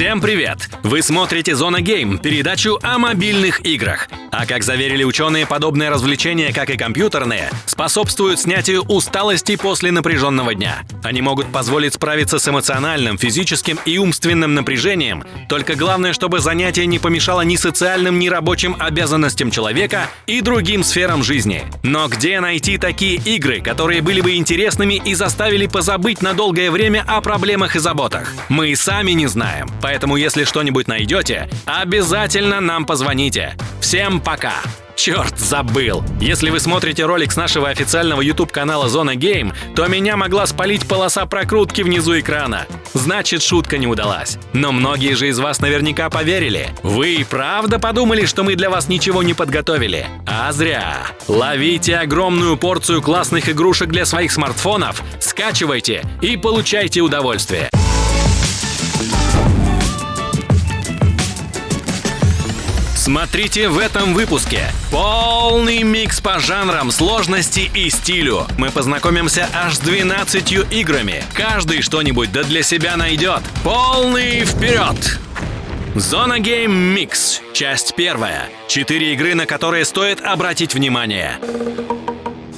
Всем привет! Вы смотрите «Зона Гейм» — передачу о мобильных играх. А как заверили ученые, подобные развлечения, как и компьютерные, способствуют снятию усталости после напряженного дня. Они могут позволить справиться с эмоциональным, физическим и умственным напряжением, только главное, чтобы занятие не помешало ни социальным, ни рабочим обязанностям человека и другим сферам жизни. Но где найти такие игры, которые были бы интересными и заставили позабыть на долгое время о проблемах и заботах? Мы сами не знаем. Поэтому, если что-нибудь найдете, обязательно нам позвоните. Всем пока! Черт, забыл! Если вы смотрите ролик с нашего официального YouTube-канала Зона Гейм, то меня могла спалить полоса прокрутки внизу экрана. Значит, шутка не удалась. Но многие же из вас наверняка поверили. Вы и правда подумали, что мы для вас ничего не подготовили? А зря. Ловите огромную порцию классных игрушек для своих смартфонов, скачивайте и получайте удовольствие. Смотрите в этом выпуске. Полный микс по жанрам, сложности и стилю. Мы познакомимся аж с 12 играми. Каждый что-нибудь да для себя найдет. Полный вперед! Зона Game Mix. Часть первая. Четыре игры, на которые стоит обратить внимание.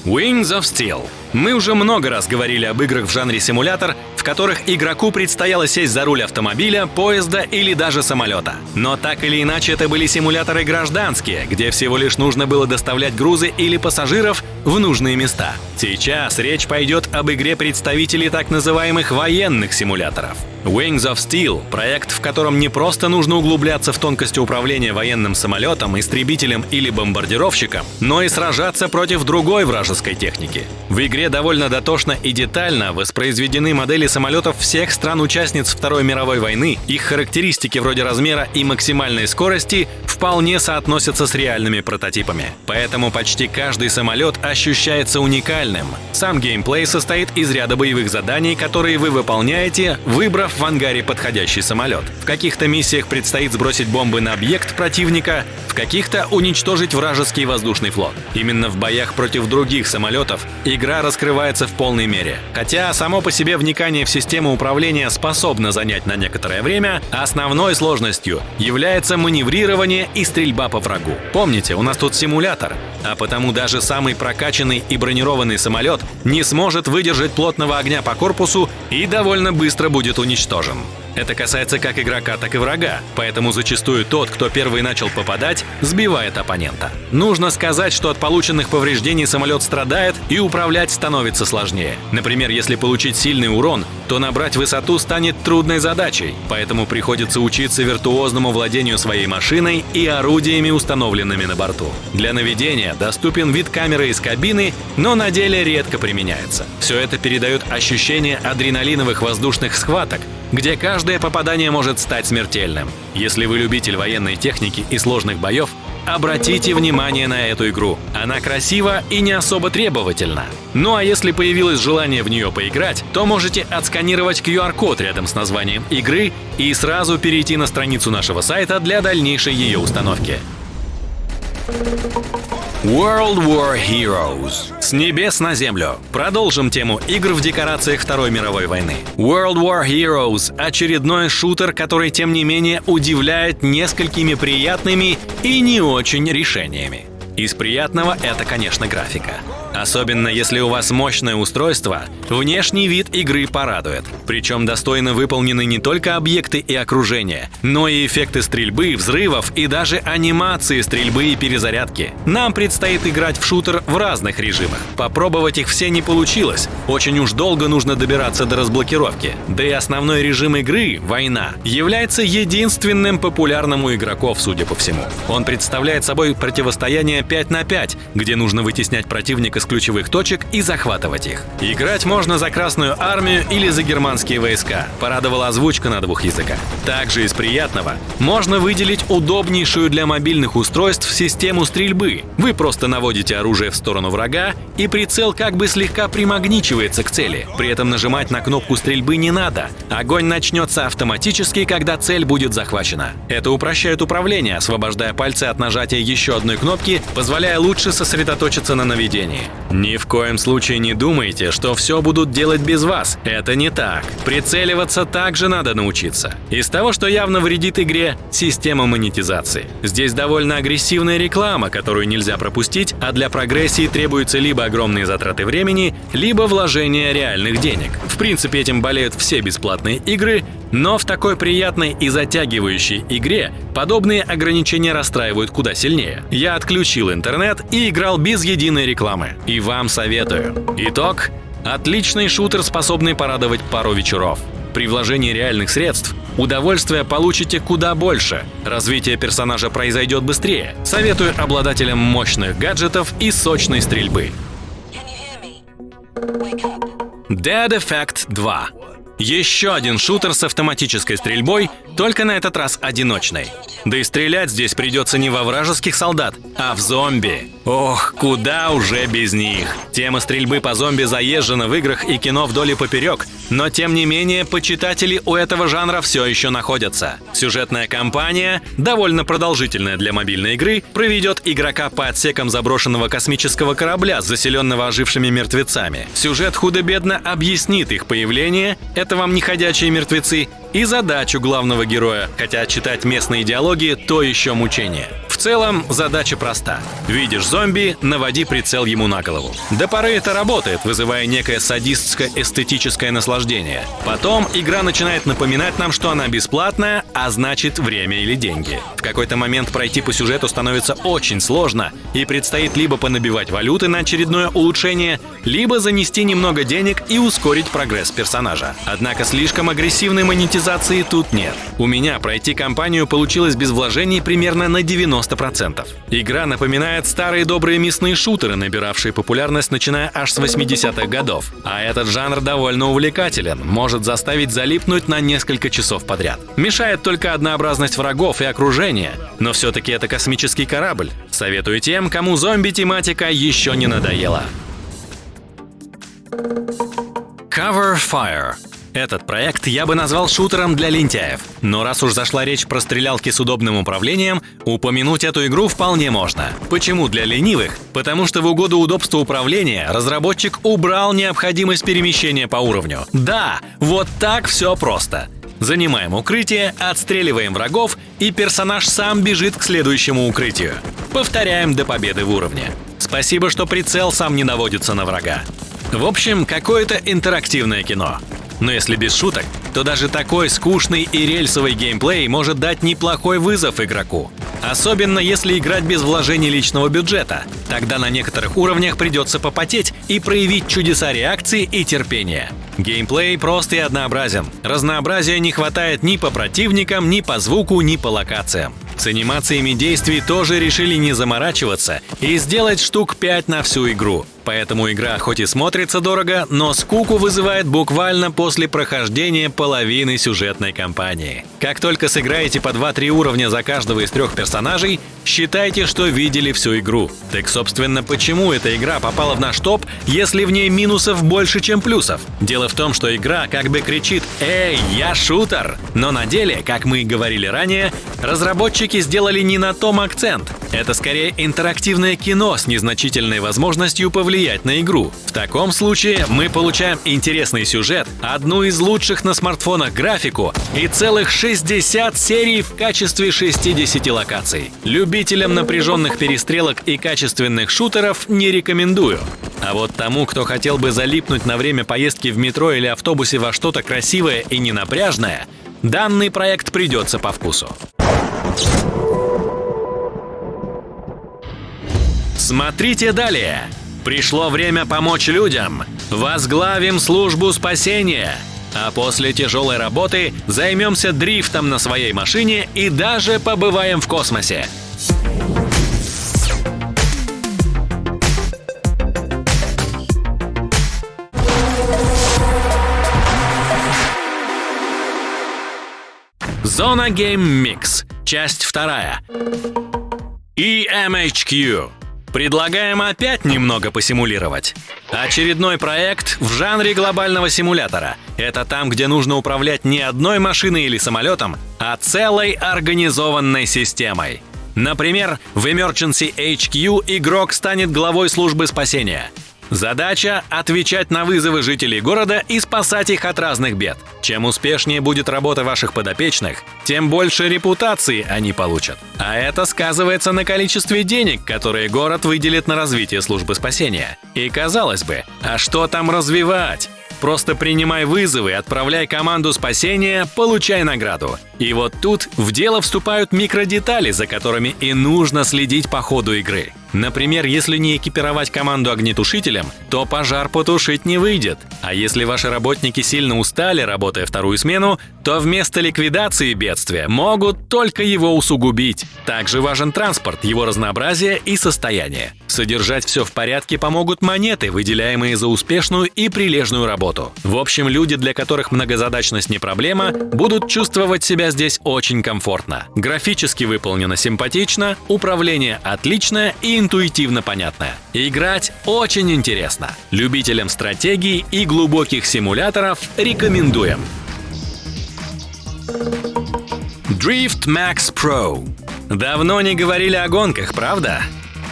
Wings of Steel. Мы уже много раз говорили об играх в жанре симулятор, в которых игроку предстояло сесть за руль автомобиля, поезда или даже самолета. Но так или иначе это были симуляторы гражданские, где всего лишь нужно было доставлять грузы или пассажиров в нужные места. Сейчас речь пойдет об игре представителе так называемых военных симуляторов. Wings of Steel – проект, в котором не просто нужно углубляться в тонкости управления военным самолетом, истребителем или бомбардировщиком, но и сражаться против другой вражеской техники. В игре довольно дотошно и детально воспроизведены модели самолетов всех стран-участниц Второй мировой войны, их характеристики вроде размера и максимальной скорости вполне соотносятся с реальными прототипами. Поэтому почти каждый самолет ощущается уникальным. Сам геймплей состоит из ряда боевых заданий, которые вы выполняете, выбрав в ангаре подходящий самолет. В каких-то миссиях предстоит сбросить бомбы на объект противника, в каких-то уничтожить вражеский воздушный флот. Именно в боях против других самолетов игра раскрывается в полной мере. Хотя само по себе вникание в систему управления способно занять на некоторое время, основной сложностью является маневрирование и стрельба по врагу. Помните, у нас тут симулятор, а потому даже самый прокачанный и бронированный самолет не сможет выдержать плотного огня по корпусу и довольно быстро будет уничтожен уничтожен. Это касается как игрока, так и врага, поэтому зачастую тот, кто первый начал попадать, сбивает оппонента. Нужно сказать, что от полученных повреждений самолет страдает и управлять становится сложнее. Например, если получить сильный урон, то набрать высоту станет трудной задачей, поэтому приходится учиться виртуозному владению своей машиной и орудиями, установленными на борту. Для наведения доступен вид камеры из кабины, но на деле редко применяется. Все это передает ощущение адреналиновых воздушных схваток, где каждое попадание может стать смертельным. Если вы любитель военной техники и сложных боев, обратите внимание на эту игру. Она красива и не особо требовательна. Ну а если появилось желание в нее поиграть, то можете отсканировать QR-код рядом с названием игры и сразу перейти на страницу нашего сайта для дальнейшей ее установки. World War Heroes. С небес на землю. Продолжим тему игр в декорациях Второй мировой войны. World War Heroes — очередной шутер, который, тем не менее, удивляет несколькими приятными и не очень решениями. Из приятного это, конечно, графика. Особенно если у вас мощное устройство, внешний вид игры порадует. Причем достойно выполнены не только объекты и окружение, но и эффекты стрельбы, взрывов и даже анимации стрельбы и перезарядки. Нам предстоит играть в шутер в разных режимах. Попробовать их все не получилось. Очень уж долго нужно добираться до разблокировки. Да и основной режим игры — война — является единственным популярным у игроков, судя по всему. Он представляет собой противостояние 5 на 5, где нужно вытеснять противника с ключевых точек и захватывать их. Играть можно за Красную Армию или за германские войска. Порадовала озвучка на двух языках. Также из приятного можно выделить удобнейшую для мобильных устройств систему стрельбы. Вы просто наводите оружие в сторону врага, и прицел как бы слегка примагничивается к цели. При этом нажимать на кнопку стрельбы не надо. Огонь начнется автоматически, когда цель будет захвачена. Это упрощает управление, освобождая пальцы от нажатия еще одной кнопки, позволяя лучше сосредоточиться на наведении. Ни в коем случае не думайте, что все будут делать без вас. Это не так. Прицеливаться также надо научиться. Из того, что явно вредит игре, система монетизации. Здесь довольно агрессивная реклама, которую нельзя пропустить, а для прогрессии требуются либо огромные затраты времени, либо вложение реальных денег. В принципе, этим болеют все бесплатные игры, но в такой приятной и затягивающей игре подобные ограничения расстраивают куда сильнее. Я отключил интернет и играл без единой рекламы. И вам советую. Итог – отличный шутер, способный порадовать пару вечеров. При вложении реальных средств удовольствия получите куда больше. Развитие персонажа произойдет быстрее. Советую обладателям мощных гаджетов и сочной стрельбы. Dead Effect 2 еще один шутер с автоматической стрельбой, только на этот раз одиночный. Да и стрелять здесь придется не во вражеских солдат, а в зомби. Ох, куда уже без них. Тема стрельбы по зомби заезжена в играх и кино вдоль и поперек, но тем не менее почитатели у этого жанра все еще находятся. Сюжетная кампания, довольно продолжительная для мобильной игры, проведет игрока по отсекам заброшенного космического корабля, заселенного ожившими мертвецами. Сюжет худо-бедно объяснит их появление, это вам не ходячие мертвецы, и задачу главного героя, хотя читать местные диалоги – то еще мучение. Целом, задача проста. Видишь зомби, наводи прицел ему на голову. До поры это работает, вызывая некое садистское эстетическое наслаждение. Потом игра начинает напоминать нам, что она бесплатная, а значит время или деньги. В какой-то момент пройти по сюжету становится очень сложно, и предстоит либо понабивать валюты на очередное улучшение, либо занести немного денег и ускорить прогресс персонажа. Однако слишком агрессивной монетизации тут нет. У меня пройти кампанию получилось без вложений примерно на 90%. Игра напоминает старые добрые мясные шутеры, набиравшие популярность начиная аж с 80-х годов. А этот жанр довольно увлекателен, может заставить залипнуть на несколько часов подряд. Мешает только однообразность врагов и окружения, но все-таки это космический корабль. Советую тем, кому зомби-тематика еще не надоела. Cover Fire этот проект я бы назвал шутером для лентяев. Но раз уж зашла речь про стрелялки с удобным управлением, упомянуть эту игру вполне можно. Почему для ленивых? Потому что в угоду удобству управления разработчик убрал необходимость перемещения по уровню. Да, вот так все просто. Занимаем укрытие, отстреливаем врагов, и персонаж сам бежит к следующему укрытию. Повторяем до победы в уровне. Спасибо, что прицел сам не наводится на врага. В общем, какое-то интерактивное кино. Но если без шуток, то даже такой скучный и рельсовый геймплей может дать неплохой вызов игроку. Особенно если играть без вложений личного бюджета. Тогда на некоторых уровнях придется попотеть и проявить чудеса реакции и терпения. Геймплей прост и однообразен. Разнообразия не хватает ни по противникам, ни по звуку, ни по локациям. С анимациями действий тоже решили не заморачиваться и сделать штук 5 на всю игру. Поэтому игра хоть и смотрится дорого, но скуку вызывает буквально после прохождения половины сюжетной кампании. Как только сыграете по 2-3 уровня за каждого из трех персонажей, считайте, что видели всю игру. Так, собственно, почему эта игра попала в наш топ, если в ней минусов больше, чем плюсов? Дело в том, что игра как бы кричит «Эй, я шутер!», но на деле, как мы и говорили ранее, разработчики сделали не на том акцент. Это скорее интерактивное кино с незначительной возможностью повлиять на игру. В таком случае мы получаем интересный сюжет, одну из лучших на смартфонах графику и целых 60 серий в качестве 60 локаций. Любителям напряженных перестрелок и качественных шутеров не рекомендую. А вот тому, кто хотел бы залипнуть на время поездки в метро или автобусе во что-то красивое и ненапряжное, данный проект придется по вкусу. Смотрите далее. Пришло время помочь людям. Возглавим службу спасения. А после тяжелой работы займемся дрифтом на своей машине и даже побываем в космосе. Зона Game Mix. Часть вторая. EMHQ. Предлагаем опять немного посимулировать. Очередной проект в жанре глобального симулятора. Это там, где нужно управлять не одной машиной или самолетом, а целой организованной системой. Например, в Emergency HQ игрок станет главой службы спасения – Задача – отвечать на вызовы жителей города и спасать их от разных бед. Чем успешнее будет работа ваших подопечных, тем больше репутации они получат. А это сказывается на количестве денег, которые город выделит на развитие службы спасения. И казалось бы, а что там развивать? Просто принимай вызовы, отправляй команду спасения, получай награду. И вот тут в дело вступают микродетали, за которыми и нужно следить по ходу игры. Например, если не экипировать команду огнетушителем, то пожар потушить не выйдет. А если ваши работники сильно устали, работая вторую смену, то вместо ликвидации бедствия могут только его усугубить. Также важен транспорт, его разнообразие и состояние. Содержать все в порядке помогут монеты, выделяемые за успешную и прилежную работу. В общем, люди, для которых многозадачность не проблема, будут чувствовать себя здесь очень комфортно. Графически выполнено симпатично, управление отличное и интуитивно понятная. Играть очень интересно. Любителям стратегий и глубоких симуляторов рекомендуем. Drift Max Pro. Давно не говорили о гонках, правда?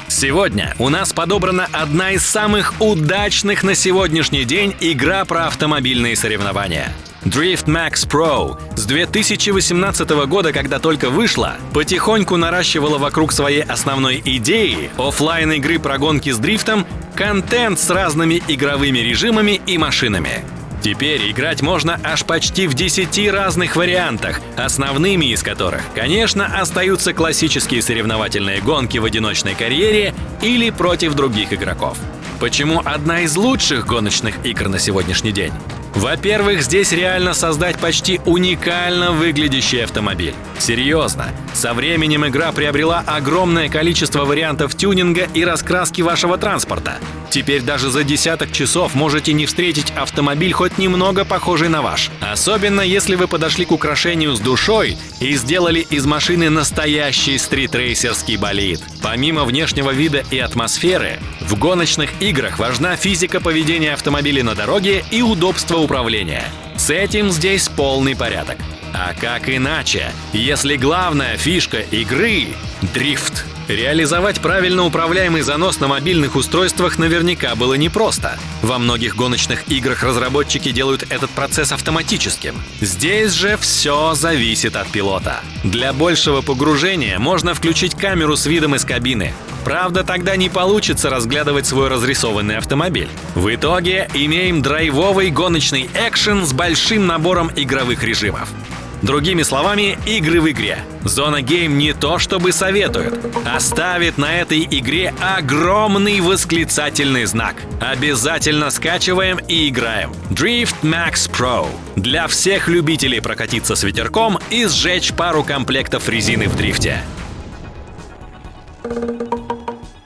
Сегодня у нас подобрана одна из самых удачных на сегодняшний день игра про автомобильные соревнования – Drift Max Pro с 2018 года, когда только вышла, потихоньку наращивала вокруг своей основной идеи офлайн игры про гонки с дрифтом контент с разными игровыми режимами и машинами. Теперь играть можно аж почти в 10 разных вариантах, основными из которых, конечно, остаются классические соревновательные гонки в одиночной карьере или против других игроков. Почему одна из лучших гоночных игр на сегодняшний день? Во-первых, здесь реально создать почти уникально выглядящий автомобиль. Серьезно, со временем игра приобрела огромное количество вариантов тюнинга и раскраски вашего транспорта. Теперь даже за десяток часов можете не встретить автомобиль хоть немного похожий на ваш. Особенно если вы подошли к украшению с душой и сделали из машины настоящий стритрейсерский болид. Помимо внешнего вида и атмосферы, в гоночных играх важна физика поведения автомобиля на дороге и удобство управления. С этим здесь полный порядок. А как иначе, если главная фишка игры — дрифт? Реализовать правильно управляемый занос на мобильных устройствах наверняка было непросто. Во многих гоночных играх разработчики делают этот процесс автоматическим. Здесь же все зависит от пилота. Для большего погружения можно включить камеру с видом из кабины. Правда, тогда не получится разглядывать свой разрисованный автомобиль. В итоге имеем драйвовый гоночный экшен с большим набором игровых режимов. Другими словами, игры в игре. Зона Гейм не то чтобы советует, а ставит на этой игре огромный восклицательный знак. Обязательно скачиваем и играем. Drift Max Pro. Для всех любителей прокатиться с ветерком и сжечь пару комплектов резины в дрифте.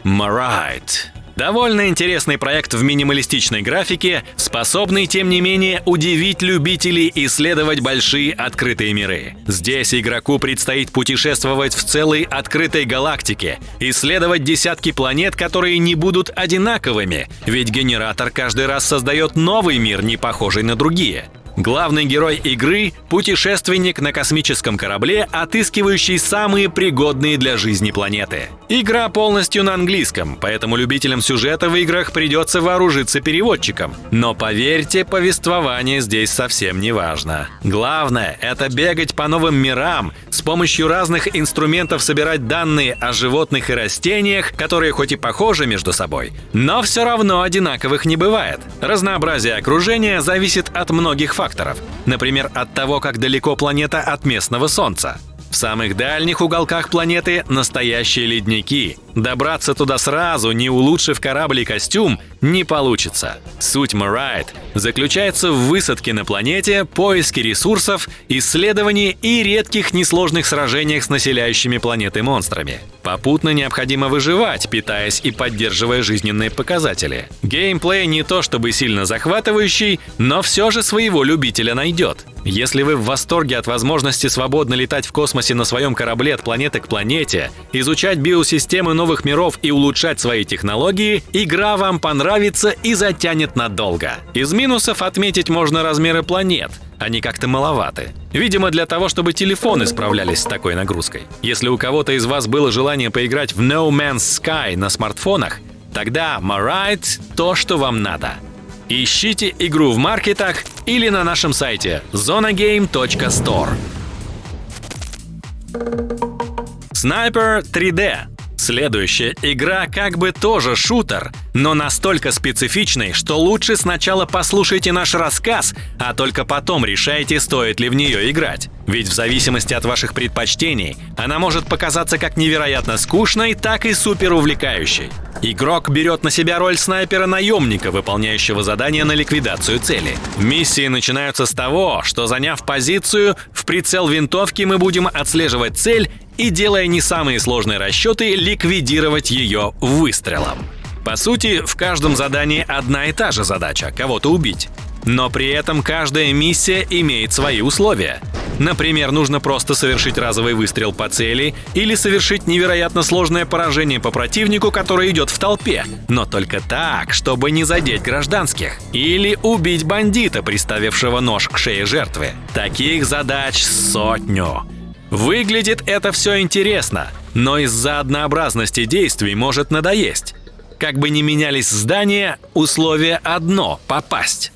Marite Довольно интересный проект в минималистичной графике, способный, тем не менее, удивить любителей исследовать большие открытые миры. Здесь игроку предстоит путешествовать в целой открытой галактике, исследовать десятки планет, которые не будут одинаковыми, ведь генератор каждый раз создает новый мир, не похожий на другие. Главный герой игры — путешественник на космическом корабле, отыскивающий самые пригодные для жизни планеты. Игра полностью на английском, поэтому любителям сюжета в играх придется вооружиться переводчиком. Но поверьте, повествование здесь совсем не важно. Главное — это бегать по новым мирам, с помощью разных инструментов собирать данные о животных и растениях, которые хоть и похожи между собой, но все равно одинаковых не бывает. Разнообразие окружения зависит от многих факторов факторов. Например, от того, как далеко планета от местного Солнца. В самых дальних уголках планеты настоящие ледники. Добраться туда сразу, не улучшив корабль и костюм, не получится. Суть Марайт заключается в высадке на планете, поиске ресурсов, исследовании и редких несложных сражениях с населяющими планеты монстрами. Попутно необходимо выживать, питаясь и поддерживая жизненные показатели. Геймплей не то чтобы сильно захватывающий, но все же своего любителя найдет. Если вы в восторге от возможности свободно летать в космосе на своем корабле от планеты к планете, изучать биосистемы новых миров и улучшать свои технологии, игра вам понравится и затянет надолго. Из минусов отметить можно размеры планет. Они как-то маловаты. Видимо, для того, чтобы телефоны справлялись с такой нагрузкой. Если у кого-то из вас было желание поиграть в No Man's Sky на смартфонах, тогда Marite — то, что вам надо. Ищите игру в маркетах или на нашем сайте zonagame.store. Sniper 3D. Следующая игра как бы тоже шутер, но настолько специфичный, что лучше сначала послушайте наш рассказ, а только потом решайте, стоит ли в нее играть. Ведь в зависимости от ваших предпочтений, она может показаться как невероятно скучной, так и супер увлекающей. Игрок берет на себя роль снайпера-наемника, выполняющего задание на ликвидацию цели. Миссии начинаются с того, что заняв позицию, в прицел винтовки мы будем отслеживать цель и, делая не самые сложные расчеты, ликвидировать ее выстрелом. По сути, в каждом задании одна и та же задача – кого-то убить. Но при этом каждая миссия имеет свои условия. Например, нужно просто совершить разовый выстрел по цели или совершить невероятно сложное поражение по противнику, который идет в толпе, но только так, чтобы не задеть гражданских. Или убить бандита, приставившего нож к шее жертвы. Таких задач сотню. Выглядит это все интересно, но из-за однообразности действий может надоесть. Как бы ни менялись здания, условие одно — попасть.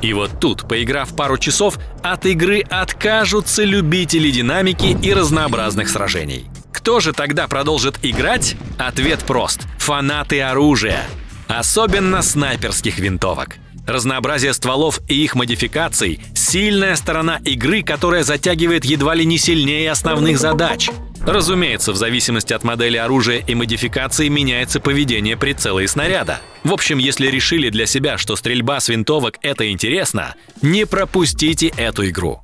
И вот тут, поиграв пару часов, от игры откажутся любители динамики и разнообразных сражений. Кто же тогда продолжит играть? Ответ прост – фанаты оружия. Особенно снайперских винтовок. Разнообразие стволов и их модификаций – сильная сторона игры, которая затягивает едва ли не сильнее основных задач. Разумеется, в зависимости от модели оружия и модификации меняется поведение прицела и снаряда. В общем, если решили для себя, что стрельба с винтовок — это интересно, не пропустите эту игру.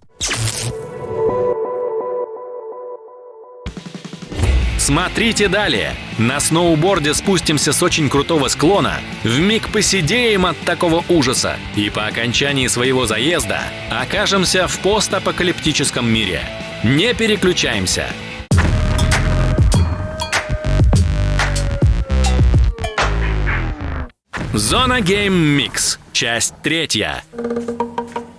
Смотрите далее. На сноуборде спустимся с очень крутого склона, в миг посидеем от такого ужаса и по окончании своего заезда окажемся в постапокалиптическом мире. Не переключаемся. Зона Game Mix. Часть третья.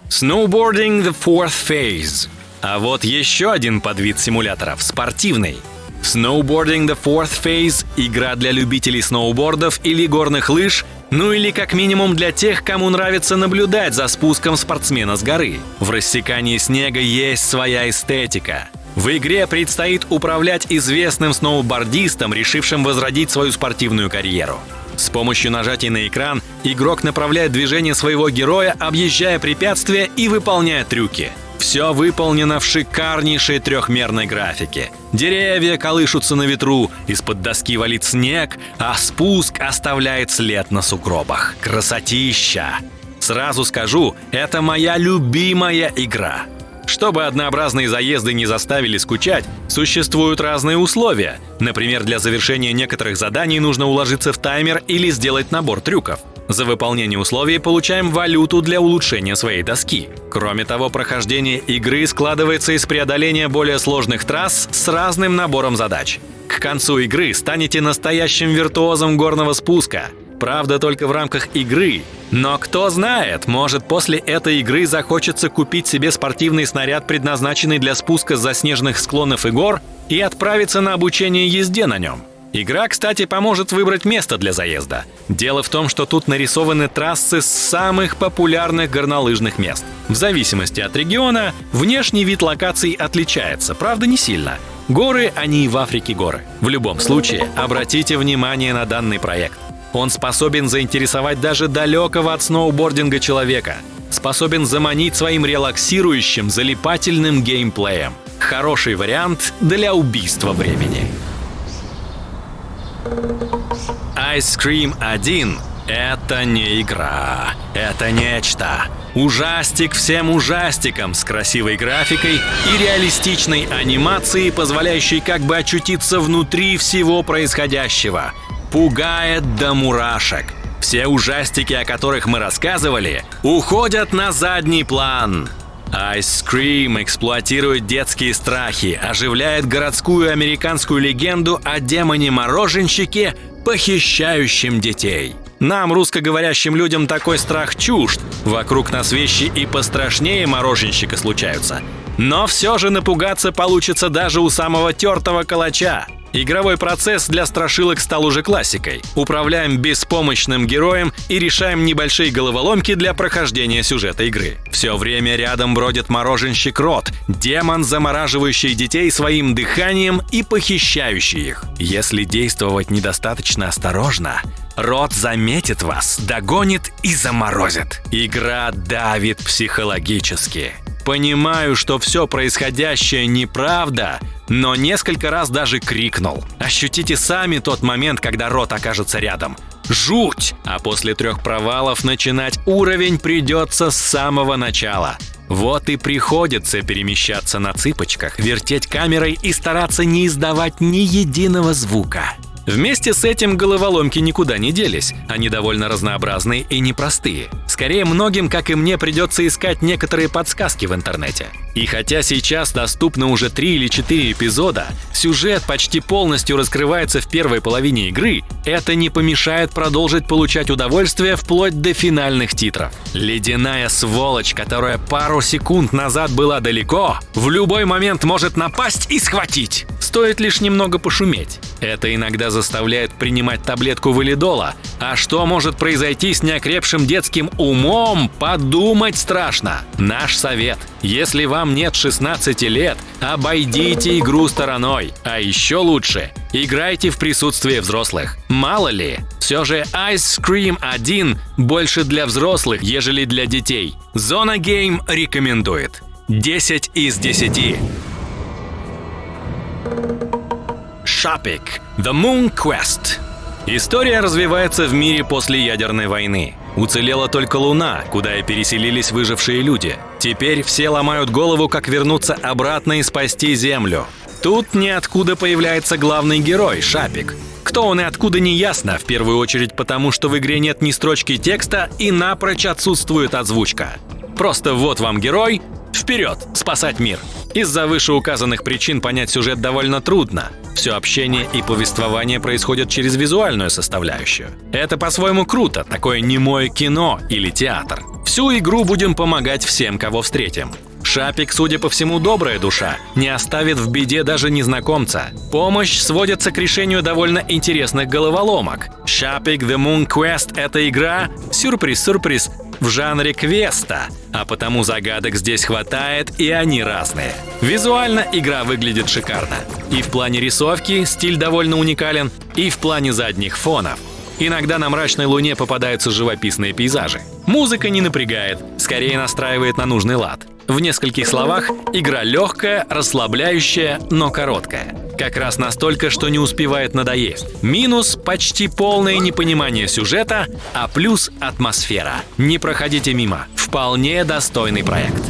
Snowboarding the Fourth Phase. А вот еще один подвид симуляторов – спортивный. Snowboarding the Fourth Phase – игра для любителей сноубордов или горных лыж, ну или как минимум для тех, кому нравится наблюдать за спуском спортсмена с горы. В рассекании снега есть своя эстетика. В игре предстоит управлять известным сноубордистом, решившим возродить свою спортивную карьеру. С помощью нажатия на экран игрок направляет движение своего героя, объезжая препятствия и выполняя трюки. Все выполнено в шикарнейшей трехмерной графике. Деревья колышутся на ветру, из-под доски валит снег, а спуск оставляет след на сугробах. Красотища! Сразу скажу, это моя любимая игра. Чтобы однообразные заезды не заставили скучать, существуют разные условия. Например, для завершения некоторых заданий нужно уложиться в таймер или сделать набор трюков. За выполнение условий получаем валюту для улучшения своей доски. Кроме того, прохождение игры складывается из преодоления более сложных трасс с разным набором задач. К концу игры станете настоящим виртуозом горного спуска. Правда, только в рамках игры. Но кто знает, может после этой игры захочется купить себе спортивный снаряд, предназначенный для спуска с заснеженных склонов и гор, и отправиться на обучение езде на нем. Игра, кстати, поможет выбрать место для заезда. Дело в том, что тут нарисованы трассы с самых популярных горнолыжных мест. В зависимости от региона, внешний вид локаций отличается, правда не сильно. Горы, они и в Африке горы. В любом случае, обратите внимание на данный проект. Он способен заинтересовать даже далекого от сноубординга человека. Способен заманить своим релаксирующим, залипательным геймплеем. Хороший вариант для убийства времени. Ice Cream 1 — это не игра, это нечто. Ужастик всем ужастикам с красивой графикой и реалистичной анимацией, позволяющей как бы очутиться внутри всего происходящего — пугает до мурашек. Все ужастики, о которых мы рассказывали, уходят на задний план. Ice Cream эксплуатирует детские страхи, оживляет городскую американскую легенду о демоне-мороженщике, похищающем детей. Нам, русскоговорящим людям, такой страх чужд. Вокруг нас вещи и пострашнее мороженщика случаются. Но все же напугаться получится даже у самого тертого калача. Игровой процесс для страшилок стал уже классикой. Управляем беспомощным героем и решаем небольшие головоломки для прохождения сюжета игры. Все время рядом бродит мороженщик Рот, демон, замораживающий детей своим дыханием и похищающий их. Если действовать недостаточно осторожно, Рот заметит вас, догонит и заморозит. Игра давит психологически. Понимаю, что все происходящее неправда, но несколько раз даже крикнул. Ощутите сами тот момент, когда рот окажется рядом. Жуть! А после трех провалов начинать уровень придется с самого начала. Вот и приходится перемещаться на цыпочках, вертеть камерой и стараться не издавать ни единого звука. Вместе с этим головоломки никуда не делись, они довольно разнообразные и непростые. Скорее, многим, как и мне, придется искать некоторые подсказки в интернете. И хотя сейчас доступно уже 3 или 4 эпизода, сюжет почти полностью раскрывается в первой половине игры, это не помешает продолжить получать удовольствие вплоть до финальных титров. Ледяная сволочь, которая пару секунд назад была далеко, в любой момент может напасть и схватить. Стоит лишь немного пошуметь. Это иногда заставляет принимать таблетку валидола. А что может произойти с неокрепшим детским умом, подумать страшно. Наш совет. Если вам нет 16 лет, обойдите игру стороной. А еще лучше, играйте в присутствии взрослых. Мало ли, все же Ice Cream 1 больше для взрослых, ежели для детей. Зона Game рекомендует. 10 из 10. Шапик. The Moon Quest. История развивается в мире после ядерной войны. Уцелела только Луна, куда и переселились выжившие люди. Теперь все ломают голову, как вернуться обратно и спасти Землю. Тут ниоткуда появляется главный герой – Шапик. Кто он и откуда не ясно, в первую очередь потому, что в игре нет ни строчки текста и напрочь отсутствует озвучка. Просто вот вам герой, вперед, спасать мир! Из-за вышеуказанных причин понять сюжет довольно трудно. Все общение и повествование происходят через визуальную составляющую. Это по-своему круто, такое немое кино или театр. Всю игру будем помогать всем, кого встретим. Шапик, судя по всему, добрая душа, не оставит в беде даже незнакомца. Помощь сводится к решению довольно интересных головоломок. Шапик The Moon Quest — это игра, сюрприз-сюрприз, в жанре квеста, а потому загадок здесь хватает и они разные. Визуально игра выглядит шикарно. И в плане рисовки стиль довольно уникален, и в плане задних фонов. Иногда на мрачной луне попадаются живописные пейзажи. Музыка не напрягает, скорее настраивает на нужный лад. В нескольких словах, игра легкая, расслабляющая, но короткая. Как раз настолько, что не успевает надоесть. Минус – почти полное непонимание сюжета, а плюс – атмосфера. Не проходите мимо. Вполне достойный проект.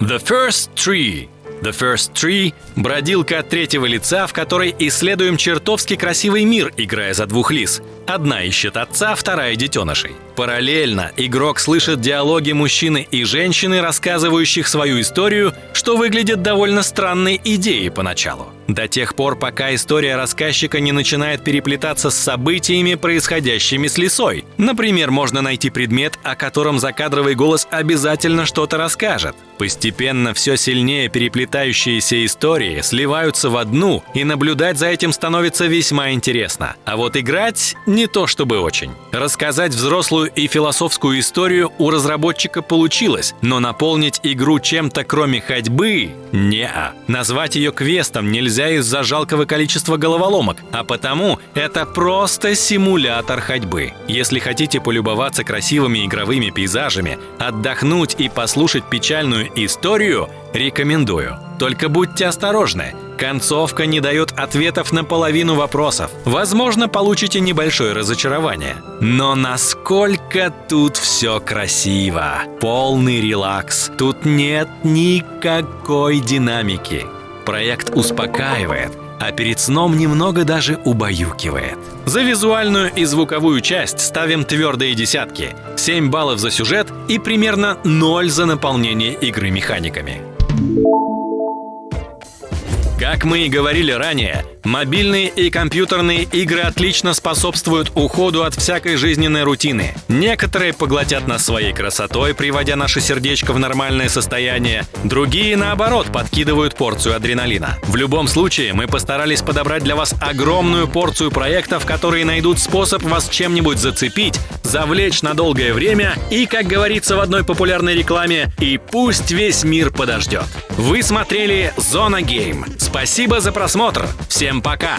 The First Tree The First Tree — бродилка от третьего лица, в которой исследуем чертовски красивый мир, играя за двух лис. Одна ищет отца, вторая — детенышей. Параллельно игрок слышит диалоги мужчины и женщины, рассказывающих свою историю, что выглядит довольно странной идеей поначалу. До тех пор, пока история рассказчика не начинает переплетаться с событиями, происходящими с лисой. Например, можно найти предмет, о котором закадровый голос обязательно что-то расскажет. Постепенно все сильнее переплетающиеся истории сливаются в одну, и наблюдать за этим становится весьма интересно. А вот играть не то чтобы очень. Рассказать взрослую и философскую историю у разработчика получилось, но наполнить игру чем-то кроме ходьбы – не -а. Назвать ее квестом нельзя из-за жалкого количества головоломок, а потому это просто симулятор ходьбы. Если хотите полюбоваться красивыми игровыми пейзажами, отдохнуть и послушать печальную историю, рекомендую. Только будьте осторожны. Концовка не дает ответов на половину вопросов. Возможно, получите небольшое разочарование. Но насколько тут все красиво. Полный релакс. Тут нет никакой динамики. Проект успокаивает, а перед сном немного даже убаюкивает. За визуальную и звуковую часть ставим твердые десятки, 7 баллов за сюжет и примерно 0 за наполнение игры механиками. Как мы и говорили ранее, мобильные и компьютерные игры отлично способствуют уходу от всякой жизненной рутины. Некоторые поглотят нас своей красотой, приводя наше сердечко в нормальное состояние, другие, наоборот, подкидывают порцию адреналина. В любом случае, мы постарались подобрать для вас огромную порцию проектов, которые найдут способ вас чем-нибудь зацепить, завлечь на долгое время и, как говорится в одной популярной рекламе, и пусть весь мир подождет. Вы смотрели «Зона Гейм». Спасибо за просмотр. Всем пока.